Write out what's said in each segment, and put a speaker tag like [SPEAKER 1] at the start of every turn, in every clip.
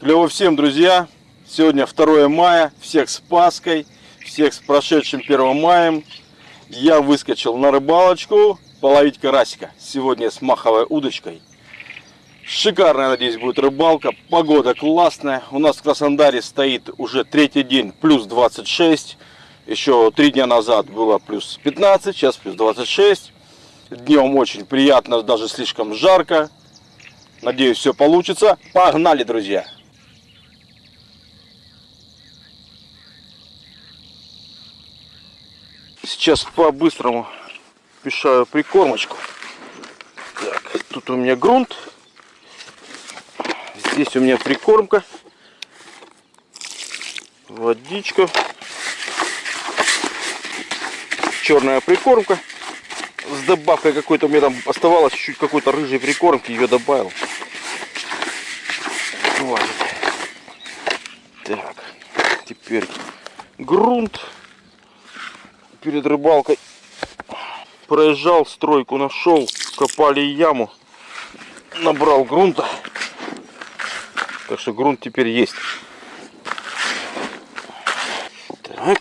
[SPEAKER 1] Клево всем, друзья! Сегодня 2 мая. Всех с Пасхой, всех с прошедшим 1 маем. Я выскочил на рыбалочку половить карасика. Сегодня с маховой удочкой. Шикарная, надеюсь, будет рыбалка. Погода классная. У нас в Краснодаре стоит уже третий день плюс 26. Еще три дня назад было плюс 15, сейчас плюс 26. Днем очень приятно, даже слишком жарко. Надеюсь, все получится. Погнали, друзья! Сейчас по-быстрому пишаю прикормочку. Так, тут у меня грунт. Здесь у меня прикормка. Водичка. Черная прикормка. С добавкой какой-то, у меня там оставалось чуть-чуть какой-то рыжей прикормки, ее добавил. Хватит. Так, теперь грунт перед рыбалкой проезжал стройку, нашел, копали яму, набрал грунта. Так что грунт теперь есть. Так,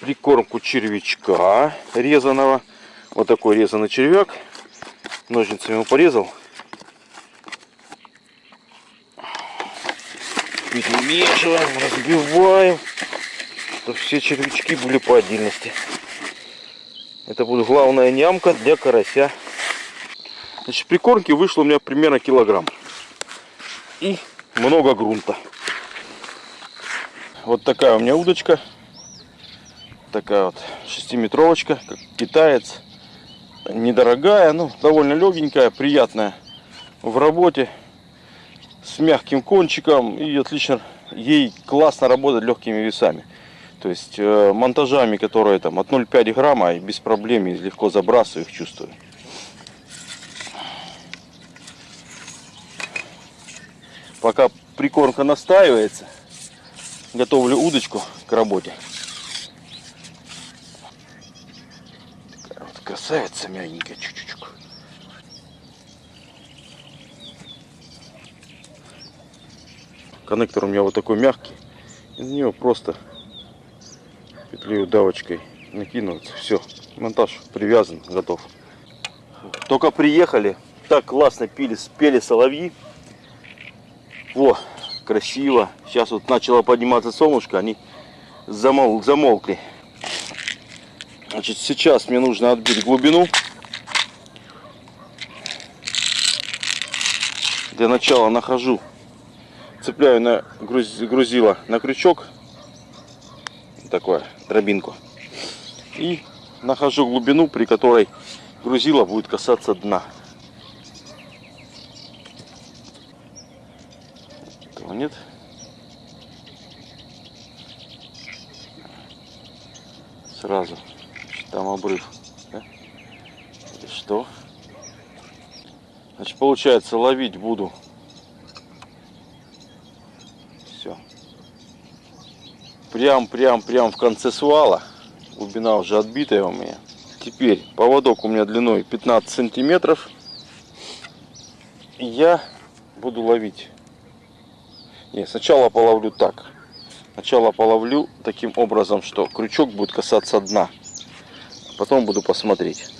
[SPEAKER 1] прикормку червячка резаного. Вот такой резанный червяк. Ножницами его порезал. Перемешиваем, разбиваем чтобы все червячки были по отдельности. Это будет главная нямка для карася. Значит, прикормки вышло у меня примерно килограмм. И много грунта. Вот такая у меня удочка. Такая вот шестиметровочка, как китаец. Недорогая, ну довольно легенькая, приятная в работе. С мягким кончиком и отлично ей классно работать легкими весами. То есть э, монтажами, которые там от 0,5 грамма, и без проблем легко забрасываю их, чувствую. Пока прикормка настаивается, готовлю удочку к работе. Такая вот красавица мягенькая, чуть-чуть. Коннектор у меня вот такой мягкий. Из него просто петлей удавочкой накинуться. Все, монтаж привязан, готов. Только приехали, так классно пили, спели соловьи. Во, красиво. Сейчас вот начало подниматься солнышко, они замол, замолкли. Значит, сейчас мне нужно отбить глубину. Для начала нахожу, цепляю на грузило на крючок такое, дробинку. И нахожу глубину, при которой грузило будет касаться дна. Нет. Сразу. Там обрыв. Да? Что? Значит, получается, ловить буду прям-прям-прям в конце свала. Глубина уже отбитая у меня. Теперь поводок у меня длиной 15 сантиметров. я буду ловить. Не, сначала половлю так. Сначала половлю таким образом, что крючок будет касаться дна. Потом буду посмотреть.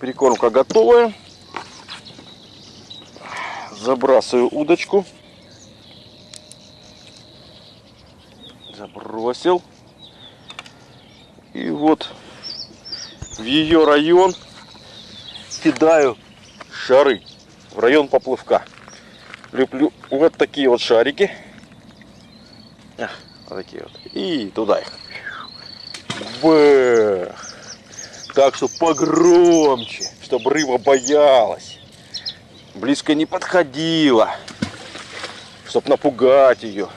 [SPEAKER 1] Прикормка готовая забрасываю удочку. Забросил. И вот в ее район кидаю шары. В район поплывка. Люблю вот такие вот шарики. А, вот такие вот. И туда их. Бэх. Так что погромче, чтобы рыба боялась близко не подходила, чтобы напугать ее.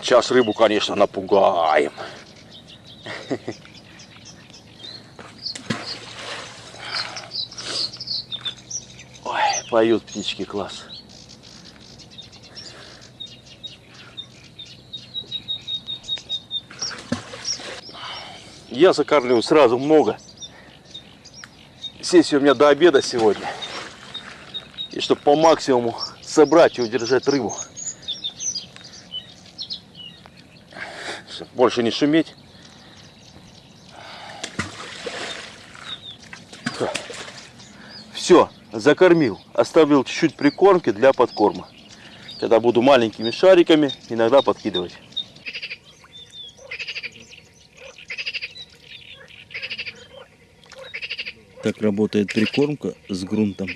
[SPEAKER 1] Сейчас рыбу, конечно, напугаем. Поют птички, класс. Я закармливаю сразу много. Сессия у меня до обеда сегодня. И чтобы по максимуму собрать и удержать рыбу. Чтоб больше не шуметь. Все, закормил. Оставил чуть-чуть прикормки для подкорма. Когда буду маленькими шариками иногда подкидывать.
[SPEAKER 2] Так работает прикормка с грунтом.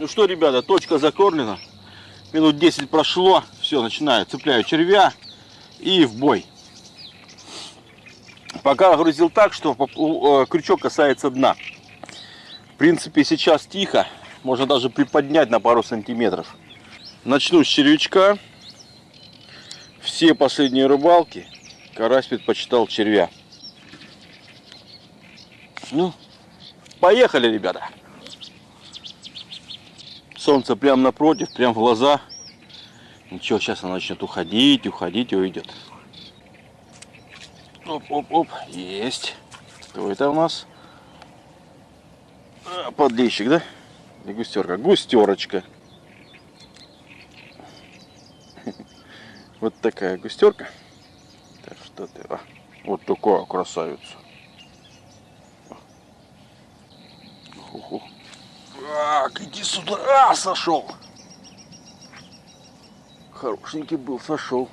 [SPEAKER 1] Ну что, ребята, точка закормлена. Минут 10 прошло. Все, начинаю. Цепляю червя и в бой. Пока грузил так, что э, крючок касается дна. В принципе, сейчас тихо. Можно даже приподнять на пару сантиметров. Начну с червячка. Все последние рыбалки карась предпочитал червя. Ну, поехали, ребята. Солнце прямо напротив, прям в глаза. Ничего, сейчас она начнет уходить, уходить и уйдет. Оп-оп-оп, есть. Кто это у нас? А, подлещик, да? Или густерка? Густерочка. Вот такая густерка. Так, что ты? А, вот такая красавица. Ух, Так, иди сюда. А, сошел. Хорошенький был, сошел.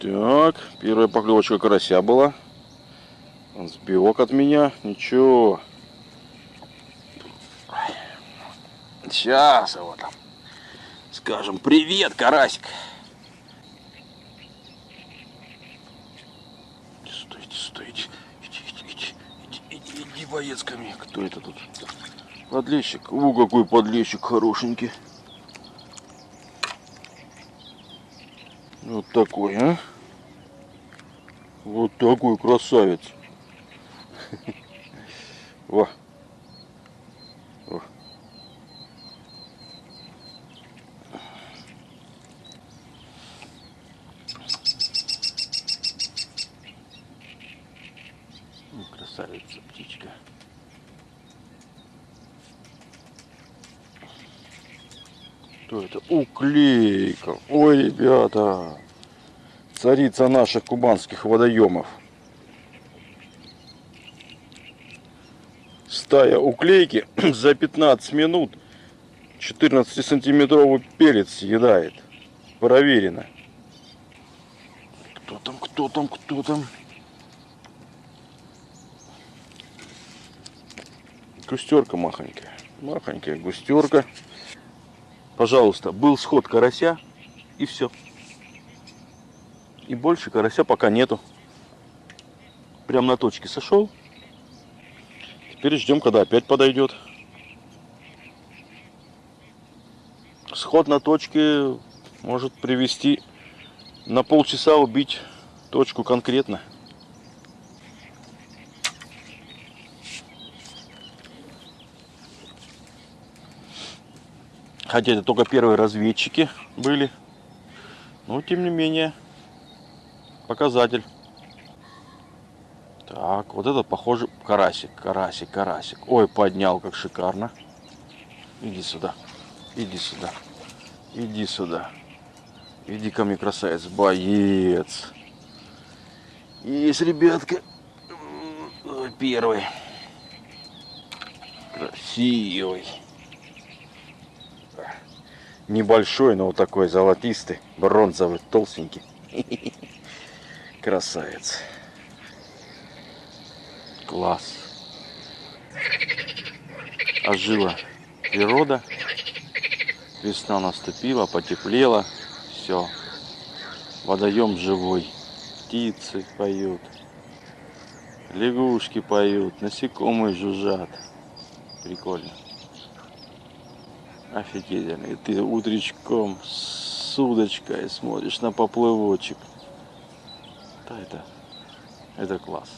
[SPEAKER 1] Так, первая поклевочка карася была. Он сбивок от меня. Ничего. Сейчас его там. Скажем, привет, карасик. Стойте, стойте. Иди, иди, иди, иди, иди, иди, боец ко мне. Кто это тут? Подлещик. У, какой подлещик хорошенький. Вот такой, а? Вот такой красавец. Во. Ну, красавица птичка. Что это? Уклейка. Ой, ребята. Царица наших кубанских водоемов. Стая уклейки за 15 минут 14 сантиметровый пелец съедает. Проверено. Кто там, кто там, кто там? Густерка махонькая. Махонькая густерка. Пожалуйста, был сход карася и все. И больше карася пока нету. Прям на точке сошел. Теперь ждем, когда опять подойдет. Сход на точке может привести на полчаса убить точку конкретно. Хотя это только первые разведчики были. Но тем не менее, показатель. Так, вот этот похоже карасик, карасик, карасик. Ой, поднял как шикарно. Иди сюда, иди сюда, иди сюда. Иди ко мне, красавец, боец. Есть, ребятка. Первый. Красивый небольшой, но вот такой золотистый, бронзовый, толстенький. Красавец. Класс. Ожила природа. Весна наступила, потеплела. Все. Водоем живой. Птицы поют. Лягушки поют, насекомые жужжат. Прикольно. Офигительно. И ты утречком с удочкой смотришь на поплывочек. Да, это, это класс.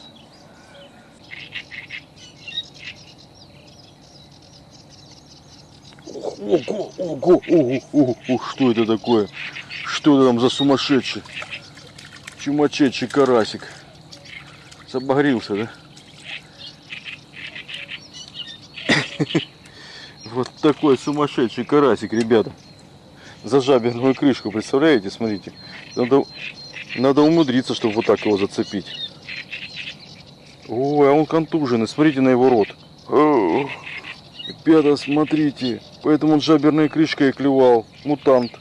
[SPEAKER 1] Ого, ого, ого, ого, ого, что это такое? Что это там за сумасшедший? Чумачечий карасик. Забагрился, да? Вот такой сумасшедший карасик, ребята. За жаберную крышку, представляете? Смотрите. Надо, надо умудриться, чтобы вот так его зацепить. Ой, а он контуженный. Смотрите на его рот. Ребята, смотрите. Поэтому он жаберной крышкой клевал. Мутант.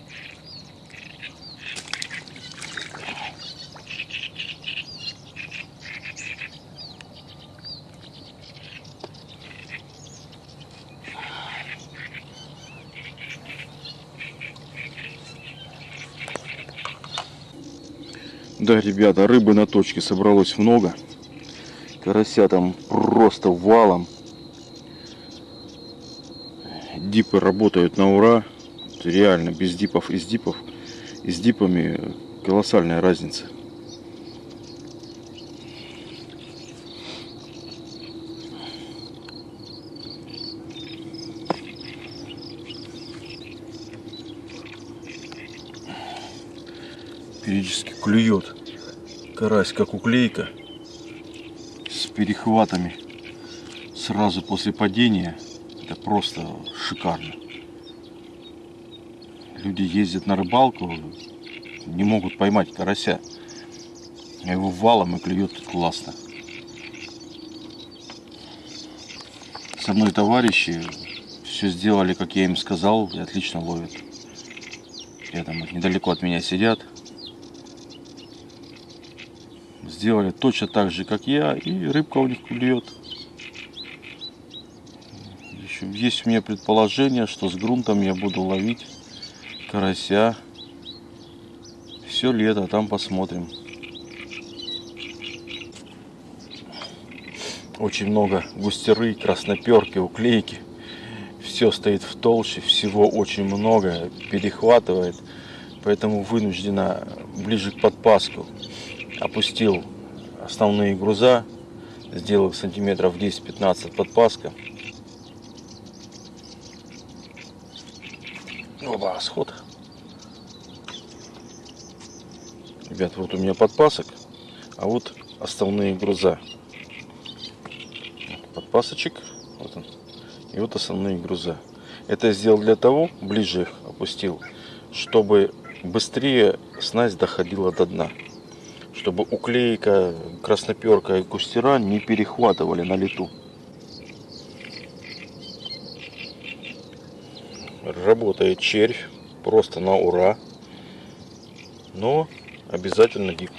[SPEAKER 1] Да, ребята, рыбы на точке собралось много. Карася там просто валом. Дипы работают на ура. Реально, без дипов и с дипов. И с дипами колоссальная разница. Периодически клюет карась, как уклейка, с перехватами сразу после падения. Это просто шикарно. Люди ездят на рыбалку, не могут поймать карася. А его валом и клюет классно. Со мной товарищи все сделали, как я им сказал, и отлично ловят. Там недалеко от меня сидят. Сделали точно так же, как я, и рыбка у них клюет. Еще есть у меня предположение, что с грунтом я буду ловить карася все лето, там посмотрим. Очень много густеры, красноперки, уклейки. Все стоит в толще, всего очень много, перехватывает. Поэтому вынуждена ближе к подпаску опустил основные груза, сделал сантиметров 10-15 подпаска. Оба, сход. Ребят, вот у меня подпасок, а вот основные груза. Подпасочек, вот он. И вот основные груза. Это я сделал для того, ближе их опустил, чтобы быстрее снасть доходила до дна. Чтобы уклейка, красноперка и кустера не перехватывали на лету. Работает червь просто на ура. Но обязательно дип.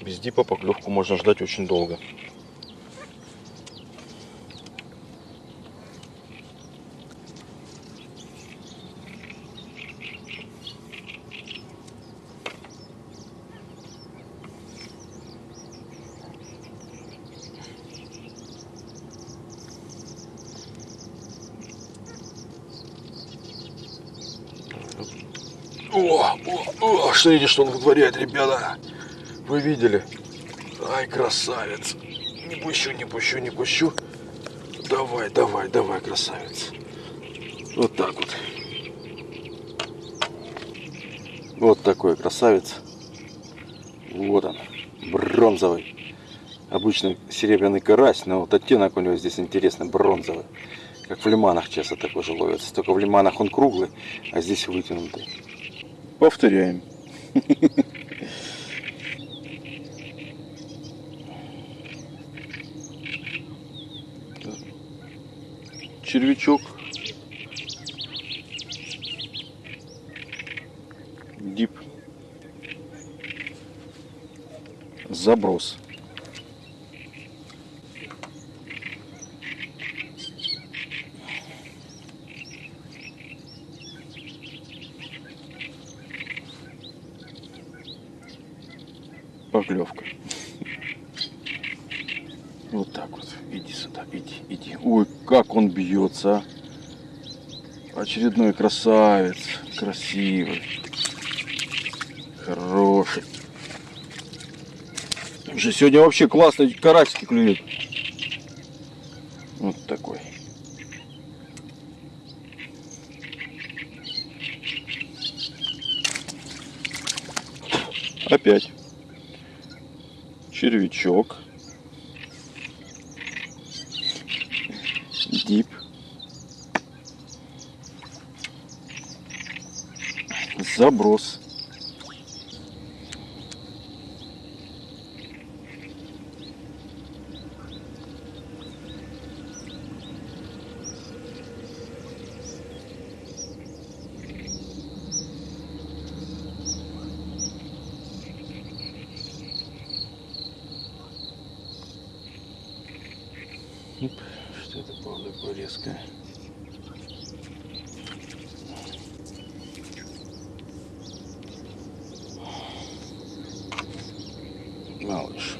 [SPEAKER 1] Без дипа поклевку можно ждать очень долго. О, о, о, смотрите, что он вытворяет, ребята. Вы видели? Ай, красавец. Не пущу, не пущу, не пущу. Давай, давай, давай, красавец. Вот так вот. Вот такой красавец. Вот он, бронзовый. Обычный серебряный карась, но вот оттенок у него здесь интересный, бронзовый. Как в лиманах часто такой же ловится. Только в лиманах он круглый, а здесь вытянутый. Повторяем. Червячок. Дип. Заброс. Поклевка. Вот так вот. Иди сюда, иди, иди. Ой, как он бьется. а. Очередной красавец. Красивый. Хороший. Уже сегодня вообще классные карасики клюют. Вот такой. Опять. Червячок. Дип. Заброс. Оп, Что это было такое резкое? Малыш.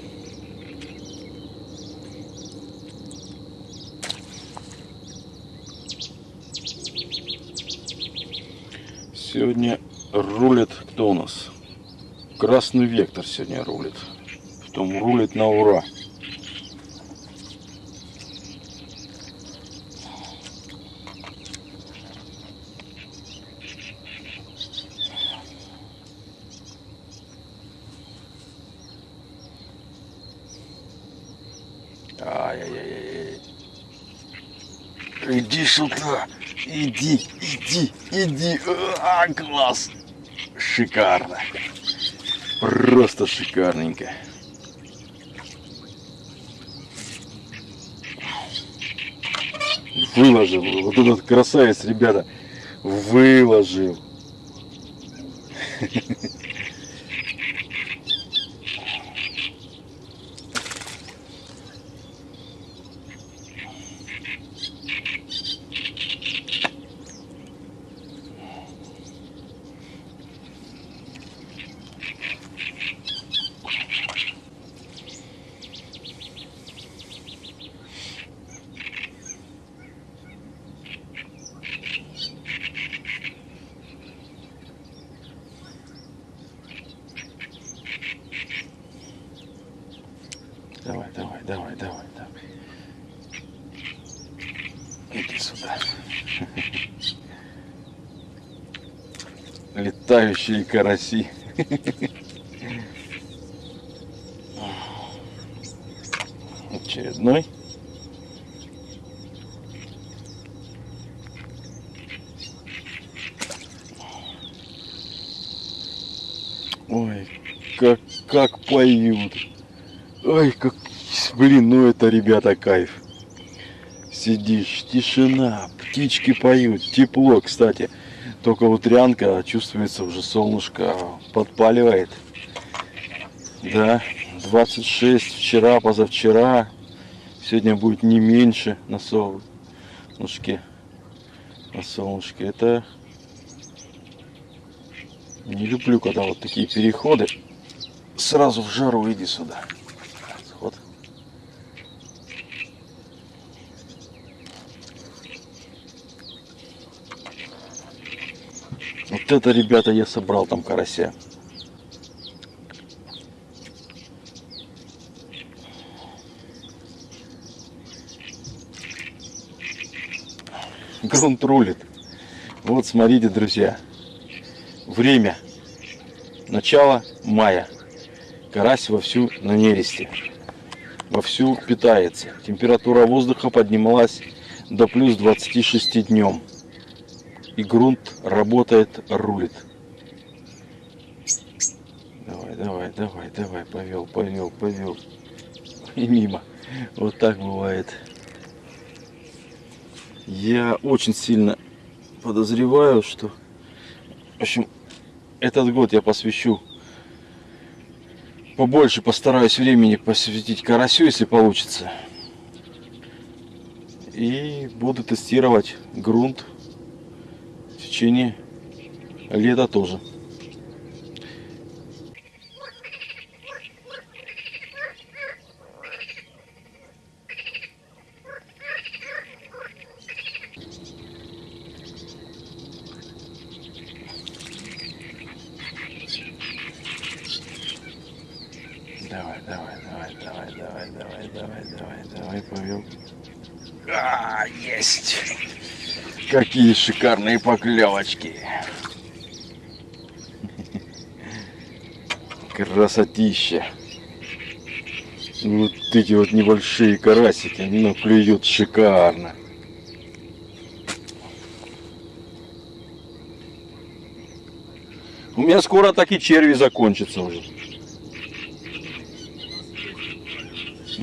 [SPEAKER 1] Сегодня рулит кто у нас? Красный вектор сегодня рулит. Потом рулит на ура. Ай-яй-яй-яй. Иди сюда. Иди, иди, иди. А, класс. Шикарно. Просто шикарненько. Выложил. Вот этот красавец, ребята. Выложил. Давай, давай, давай, давай, давай. Иди сюда. Летающие караси. Очередной. Ой, как, как поют. Ой, как, блин, ну это, ребята, кайф. Сидишь, тишина, птички поют, тепло, кстати. Только утрянка, чувствуется уже солнышко подпаливает. Да, 26 вчера, позавчера. Сегодня будет не меньше на солнышке. На солнышке. Это не люблю, когда вот такие переходы. Сразу в жару иди сюда. Вот. Вот это, ребята, я собрал там карася. Грунт рулит. Вот, смотрите, друзья. Время. Начало мая. Карась вовсю на нересте. Вовсю питается. Температура воздуха поднималась до плюс 26 днем. И грунт работает, рулит. Давай, давай, давай, давай, повел, повел, повел. И мимо. Вот так бывает. Я очень сильно подозреваю, что... В общем, этот год я посвящу побольше постараюсь времени посвятить карасю, если получится. И буду тестировать грунт течение лета тоже. давай, давай, давай, давай, повел. А, есть! Какие шикарные поклевочки! Красотища! Вот эти вот небольшие карасики, но клюют шикарно. У меня скоро так и черви закончатся уже.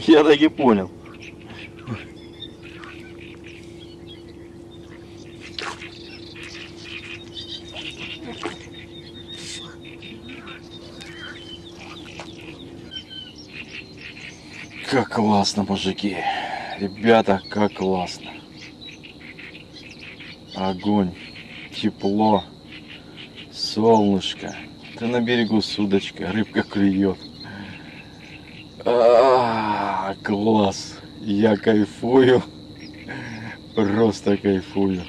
[SPEAKER 1] Я так и понял. Как классно, мужики. Ребята, как классно. Огонь, тепло, солнышко. Ты на берегу судочка, рыбка клюет. А, класс. Я кайфую. Просто кайфую.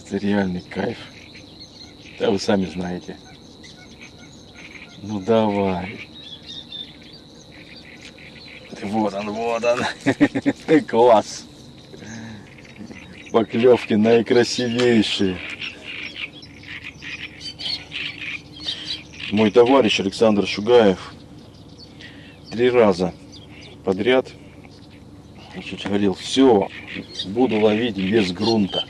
[SPEAKER 1] Это реальный кайф. Да вы сами знаете. Ну давай. Вот он, вот он. Класс. Поклевки наикрасивейшие. Мой товарищ Александр Шугаев три раза подряд значит, говорил, все, буду ловить без грунта.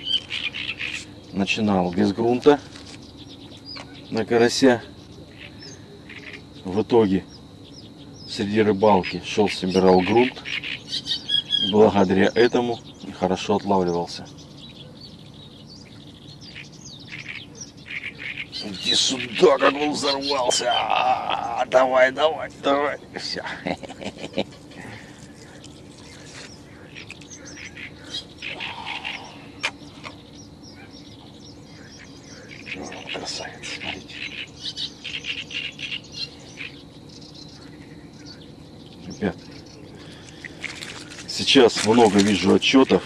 [SPEAKER 1] Начинал без грунта на карася. В итоге среди рыбалки шел, собирал грунт. Благодаря этому хорошо отлавливался. Иди сюда, как он взорвался. А, Давай, давай, давай. Все. Красавец, смотрите. Ребят, сейчас много вижу отчетов.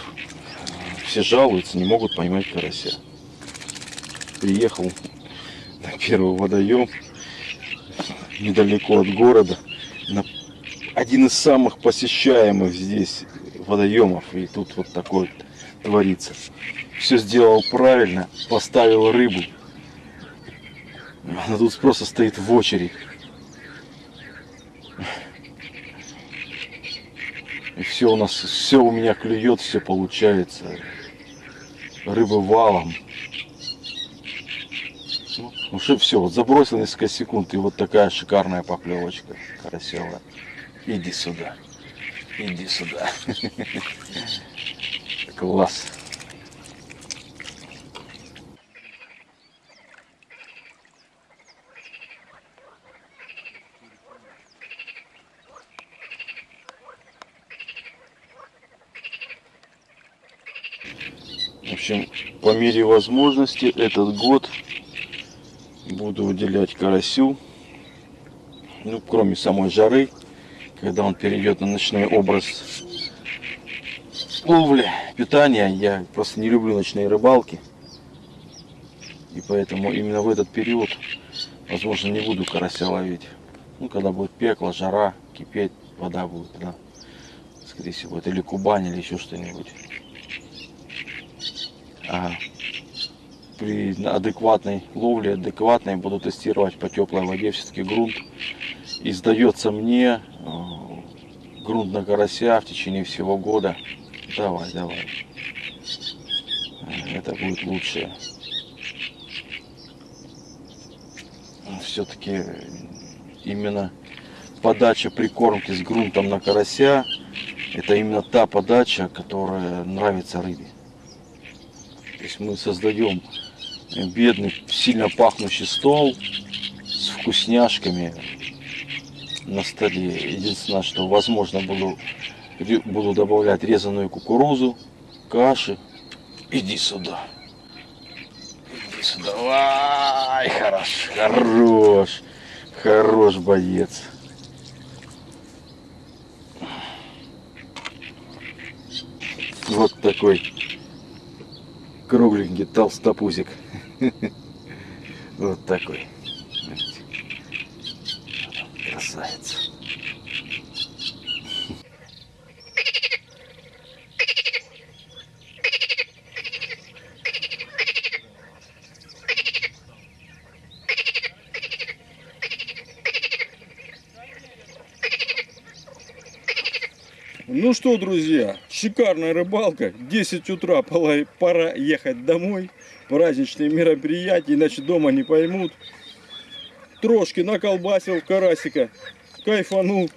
[SPEAKER 1] Все жалуются, не могут поймать карася. Приехал на первый водоем недалеко от города. На один из самых посещаемых здесь водоемов. И тут вот такой творится. Все сделал правильно, поставил рыбу. Она тут просто стоит в очередь. И все у нас, все у меня клюет, все получается. Рыба валом. Ну, Уже все, вот забросил несколько секунд, и вот такая шикарная поклевочка карасевая. Иди сюда. Иди сюда. Класс. В общем, по мере возможности этот год буду уделять карасю. Ну, кроме самой жары, когда он перейдет на ночной образ ловли, питания. Я просто не люблю ночные рыбалки. И поэтому именно в этот период, возможно, не буду карася ловить. Ну, когда будет пекло, жара, кипеть, вода будет, да. Скорее всего, это или Кубань, или еще что-нибудь. При адекватной ловле, адекватной буду тестировать по теплой воде все-таки грунт. И сдается мне э, грунт на карася в течение всего года. Давай, давай. Э, Это будет лучше. Все-таки именно подача прикормки с грунтом на карася это именно та подача, которая нравится рыбе. То есть мы создаем бедный, сильно пахнущий стол с вкусняшками на столе. Единственное, что возможно буду, буду добавлять резаную кукурузу, каши. Иди сюда. Иди сюда. Ай, хорош, хорош, хорош боец. Вот такой кругленький толстопузик. Вот такой. Красавец.
[SPEAKER 3] Ну что, друзья, шикарная рыбалка. 10 утра пора, ехать домой. Праздничные мероприятия, иначе дома не поймут. Трошки наколбасил карасика, кайфанул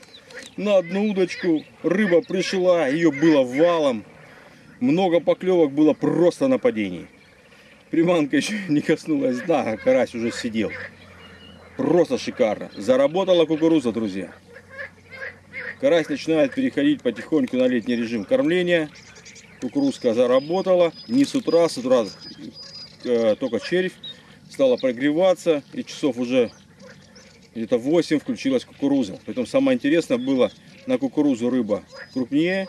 [SPEAKER 3] на одну удочку. Рыба пришла, ее было валом. Много поклевок было просто на падении. Приманка еще не коснулась дна, а карась уже сидел. Просто шикарно. Заработала кукуруза, друзья. Карась начинает переходить потихоньку на летний режим кормления. Кукурузка заработала. Не с утра, с утра э, только червь стала прогреваться. И часов уже где-то 8 включилась кукуруза. Поэтому самое интересное было на кукурузу рыба крупнее,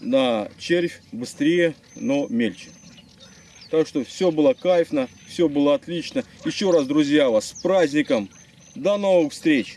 [SPEAKER 3] на червь быстрее, но мельче. Так что все было кайфно, все было отлично. Еще раз, друзья, вас с праздником. До новых встреч!